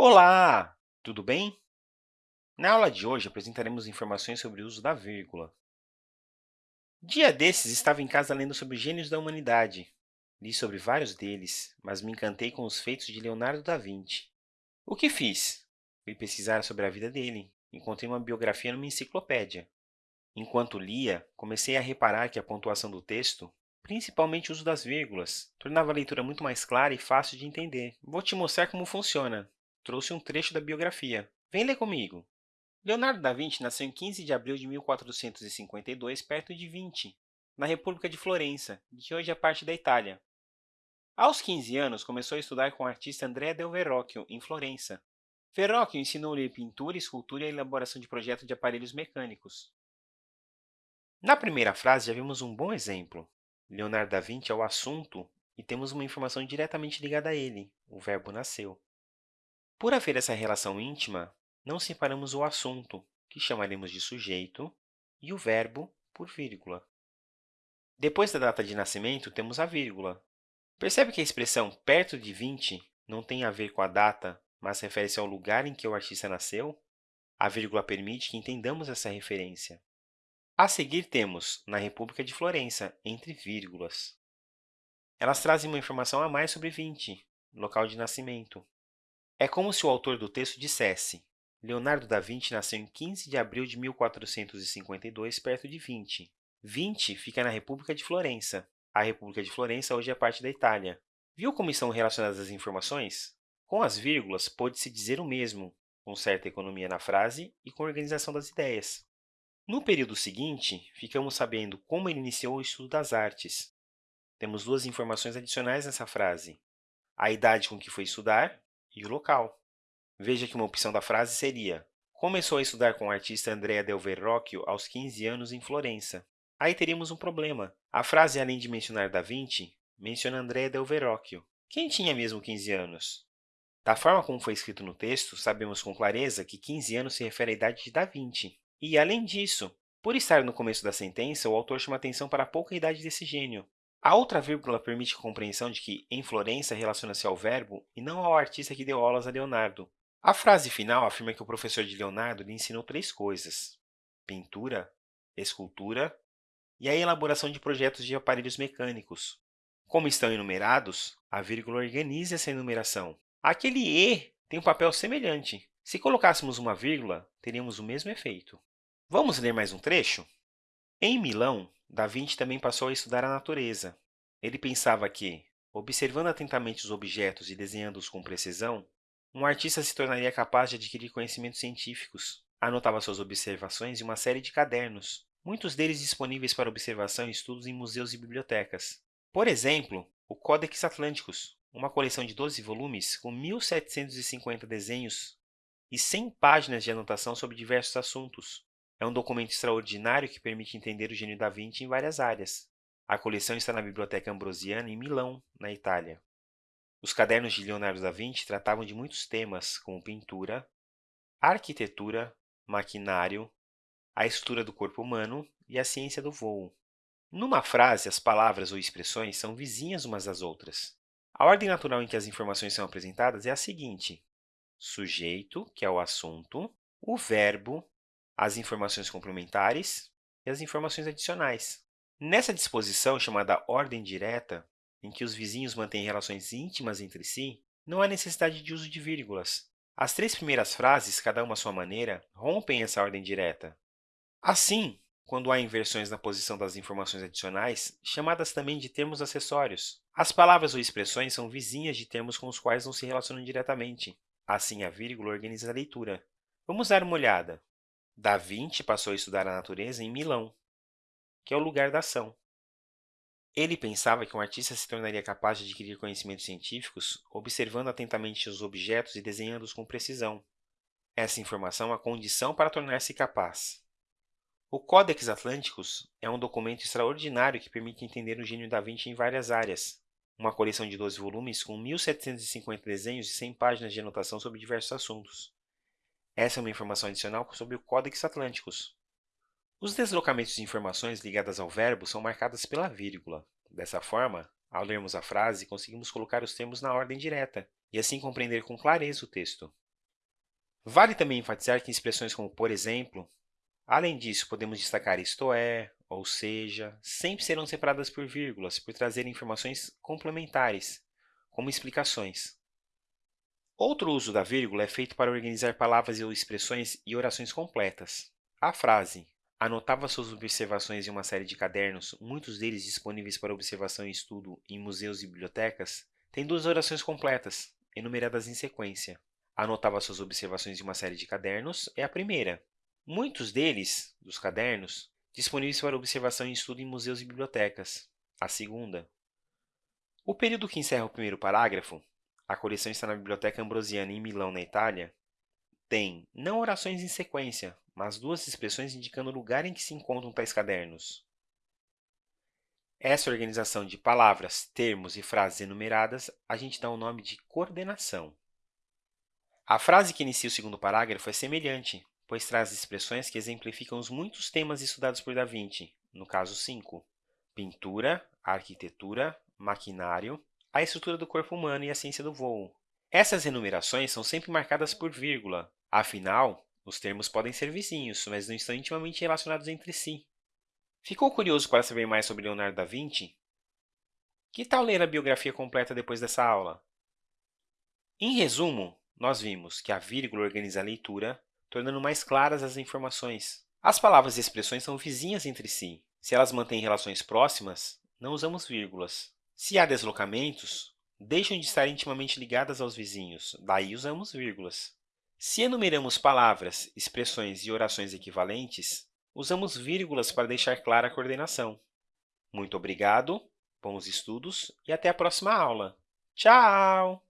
Olá! Tudo bem? Na aula de hoje, apresentaremos informações sobre o uso da vírgula. Dia desses, estava em casa lendo sobre gênios da humanidade. Li sobre vários deles, mas me encantei com os feitos de Leonardo da Vinci. O que fiz? Fui pesquisar sobre a vida dele. Encontrei uma biografia numa enciclopédia. Enquanto lia, comecei a reparar que a pontuação do texto, principalmente o uso das vírgulas, tornava a leitura muito mais clara e fácil de entender. Vou te mostrar como funciona trouxe um trecho da biografia. Vem ler comigo. Leonardo da Vinci nasceu em 15 de abril de 1452, perto de Vinci, na República de Florença, que hoje é parte da Itália. Aos 15 anos, começou a estudar com o artista Andrea del Verrocchio, em Florença. Verrocchio ensinou-lhe pintura, escultura e elaboração de projetos de aparelhos mecânicos. Na primeira frase, já vimos um bom exemplo. Leonardo da Vinci é o assunto e temos uma informação diretamente ligada a ele, o verbo nasceu. Por haver essa relação íntima, não separamos o assunto, que chamaremos de sujeito, e o verbo por vírgula. Depois da data de nascimento, temos a vírgula. Percebe que a expressão perto de 20 não tem a ver com a data, mas refere-se ao lugar em que o artista nasceu? A vírgula permite que entendamos essa referência. A seguir, temos na República de Florença, entre vírgulas. Elas trazem uma informação a mais sobre 20, local de nascimento. É como se o autor do texto dissesse Leonardo da Vinci nasceu em 15 de abril de 1452, perto de Vinci. Vinci fica na República de Florença. A República de Florença hoje é parte da Itália. Viu como estão relacionadas as informações? Com as vírgulas, pôde-se dizer o mesmo, com certa economia na frase e com organização das ideias. No período seguinte, ficamos sabendo como ele iniciou o estudo das artes. Temos duas informações adicionais nessa frase. A idade com que foi estudar e o local. Veja que uma opção da frase seria Começou a estudar com o artista Andrea del Verrocchio aos 15 anos em Florença. Aí teríamos um problema. A frase, além de mencionar Da Vinci, menciona Andrea del Verrocchio. Quem tinha mesmo 15 anos? Da forma como foi escrito no texto, sabemos com clareza que 15 anos se refere à idade de Da Vinci. E, além disso, por estar no começo da sentença, o autor chama atenção para a pouca idade desse gênio. A outra vírgula permite a compreensão de que em Florença relaciona-se ao verbo e não ao artista que deu aulas a Leonardo. A frase final afirma que o professor de Leonardo lhe ensinou três coisas: pintura, escultura e a elaboração de projetos de aparelhos mecânicos. Como estão enumerados, a vírgula organiza essa enumeração. Aquele E tem um papel semelhante. Se colocássemos uma vírgula, teríamos o mesmo efeito. Vamos ler mais um trecho? Em Milão, Da Vinci também passou a estudar a natureza. Ele pensava que, observando atentamente os objetos e desenhando-os com precisão, um artista se tornaria capaz de adquirir conhecimentos científicos. Anotava suas observações em uma série de cadernos, muitos deles disponíveis para observação e estudos em museus e bibliotecas. Por exemplo, o Codex Atlanticus, uma coleção de 12 volumes com 1.750 desenhos e 100 páginas de anotação sobre diversos assuntos, é um documento extraordinário que permite entender o gênio da Vinci em várias áreas. A coleção está na Biblioteca Ambrosiana, em Milão, na Itália. Os cadernos de Leonardo da Vinci tratavam de muitos temas, como pintura, arquitetura, maquinário, a estrutura do corpo humano e a ciência do voo. Numa frase, as palavras ou expressões são vizinhas umas das outras. A ordem natural em que as informações são apresentadas é a seguinte: sujeito, que é o assunto, o verbo, as informações complementares e as informações adicionais. Nessa disposição, chamada ordem direta, em que os vizinhos mantêm relações íntimas entre si, não há necessidade de uso de vírgulas. As três primeiras frases, cada uma à sua maneira, rompem essa ordem direta. Assim, quando há inversões na posição das informações adicionais, chamadas também de termos acessórios. As palavras ou expressões são vizinhas de termos com os quais não se relacionam diretamente. Assim, a vírgula organiza a leitura. Vamos dar uma olhada. Da Vinci passou a estudar a natureza em Milão, que é o lugar da ação. Ele pensava que um artista se tornaria capaz de adquirir conhecimentos científicos observando atentamente os objetos e desenhando-os com precisão. Essa informação é a condição para tornar-se capaz. O Codex Atlanticus é um documento extraordinário que permite entender o gênio da Vinci em várias áreas. Uma coleção de 12 volumes com 1.750 desenhos e 100 páginas de anotação sobre diversos assuntos. Essa é uma informação adicional sobre o Codex Atlanticus. Os deslocamentos de informações ligadas ao verbo são marcadas pela vírgula. Dessa forma, ao lermos a frase, conseguimos colocar os termos na ordem direta e assim compreender com clareza o texto. Vale também enfatizar que expressões como por exemplo, além disso, podemos destacar isto é, ou seja, sempre serão separadas por vírgulas, por trazerem informações complementares, como explicações. Outro uso da vírgula é feito para organizar palavras ou expressões e orações completas. A frase anotava suas observações em uma série de cadernos, muitos deles disponíveis para observação e estudo em museus e bibliotecas, tem duas orações completas, enumeradas em sequência. Anotava suas observações em uma série de cadernos é a primeira. Muitos deles, dos cadernos, disponíveis para observação e estudo em museus e bibliotecas. A segunda. O período que encerra o primeiro parágrafo, a coleção está na Biblioteca Ambrosiana em Milão, na Itália, tem não orações em sequência, mas duas expressões indicando o lugar em que se encontram tais cadernos. Essa organização de palavras, termos e frases enumeradas a gente dá o nome de coordenação. A frase que inicia o segundo parágrafo é semelhante, pois traz expressões que exemplificam os muitos temas estudados por Da Vinci, no caso 5, pintura, arquitetura, maquinário, a estrutura do corpo humano e a ciência do voo. Essas enumerações são sempre marcadas por vírgula, afinal, os termos podem ser vizinhos, mas não estão intimamente relacionados entre si. Ficou curioso para saber mais sobre Leonardo da Vinci? Que tal ler a biografia completa depois dessa aula? Em resumo, nós vimos que a vírgula organiza a leitura, tornando mais claras as informações. As palavras e expressões são vizinhas entre si. Se elas mantêm relações próximas, não usamos vírgulas. Se há deslocamentos, deixam de estar intimamente ligadas aos vizinhos, daí usamos vírgulas. Se enumeramos palavras, expressões e orações equivalentes, usamos vírgulas para deixar clara a coordenação. Muito obrigado, bons estudos e até a próxima aula. Tchau!